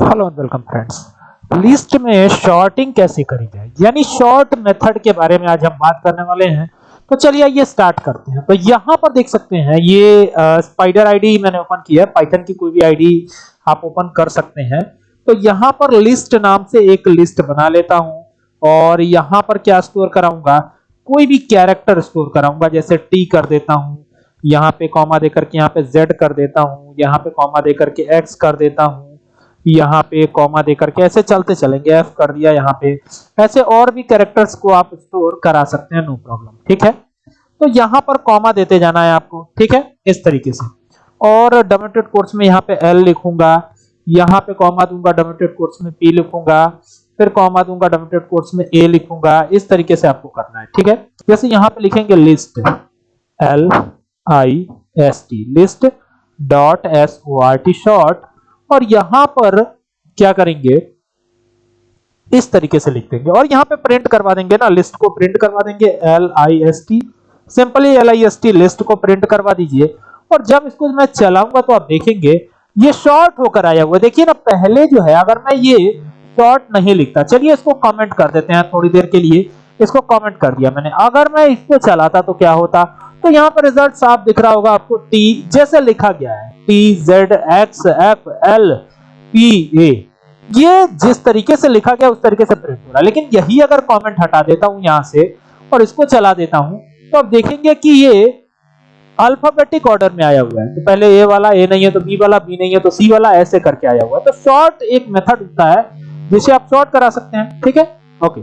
Hello and welcome friends list में sorting कैसे करी जाए? यानी शॉर्ट मेथड के बारे में आज हम बात करने वाले हैं। तो चलिए ये स्टार्ट करते हैं। तो यहाँ पर देख सकते हैं, ये स्पाइडर आईडी मैंने ओपन किया है। पाइथन की कोई भी आईडी आप ओपन कर सकते हैं। तो यहाँ पर लिस्ट नाम से एक लिस्ट बना लेता हूँ और यहाँ पर क्या स्टोर कराऊँगा? कोई भी कैरेक्टर स्टोर कराऊँगा। जैसे टी कर देता हूँ, यहाँ पे कॉमा देकर के यहाँ पे जेड कर देता हूँ, यहाँ पे कॉमा देकर के एक्स कर देता हूँ। यहाँ पे कॉमा देकर के ऐसे चलते चलेंगे एफ़ कर दिया यहाँ पे। ऐसे और भी कैरेक्टर्स को आप स्टोर करा सकते हैं नो प्रॉब्लम ठीक है? तो यहाँ पर कॉमा देते जाना है आपको, ठीक है? इस तरीके से। और डोमेटेड कोर्स में यहाँ पे एल लिखूँगा, यहाँ पे कॉमा दूँगा डोमेटेड कोर्स में पी लिखूँगा, फिर कॉमा दूँगा डोमेटेड कोर्स में ए लिखूँगा, इस तरीके से आपको करना है, ठीक है? जैसे यहाँ पे लिखेंगे list L I S T list dot S O R T sort और यहाँ पर क्या करेंगे? इस तरीके से लिख देंगे। और यहाँ पे प्रिंट करवा देंगे ना लिस्ट को प्रिंट करवा देंगे L I S T simply L I S T list को प्रिंट करवा दीजिए। और जब इसको मैं चलाऊँगा तो आप देखेंगे, ये शॉर्ट होकर आया हुआ देखिए ना, पहले जो है, अगर मैं ये शॉर्ट नहीं लिखता, चलिए इसको कमेंट कर देते हैं थोड़ी देर के लिए। इसको कमेंट कर दिया मैंने। अगर मैं इसको चलाता तो क्या होता? तो यहाँ पर रिज़ल्ट साफ़ दिख रहा होगा आपको टी जैसे लिखा गया है। T Z X F L P A ये जिस तरीके से लिखा गया, उस तरीके से प्रिंट हो रहा है। लेकिन यही अगर कमेंट हटा देता हूँ यहाँ से और इसको चला देता हूँ तो आप देखेंगे कि ये अल्फाबेटिक ऑर्डर में आया हुआ है। तो पहले ए वाला ए नहीं है तो बी वाला बी नहीं है तो सी वाला ऐसे करके आया हुआ है। तो शॉर्ट एक मेथड होता है, जिसे आप शॉर्ट करा सकते हैं। ठीक है? ओके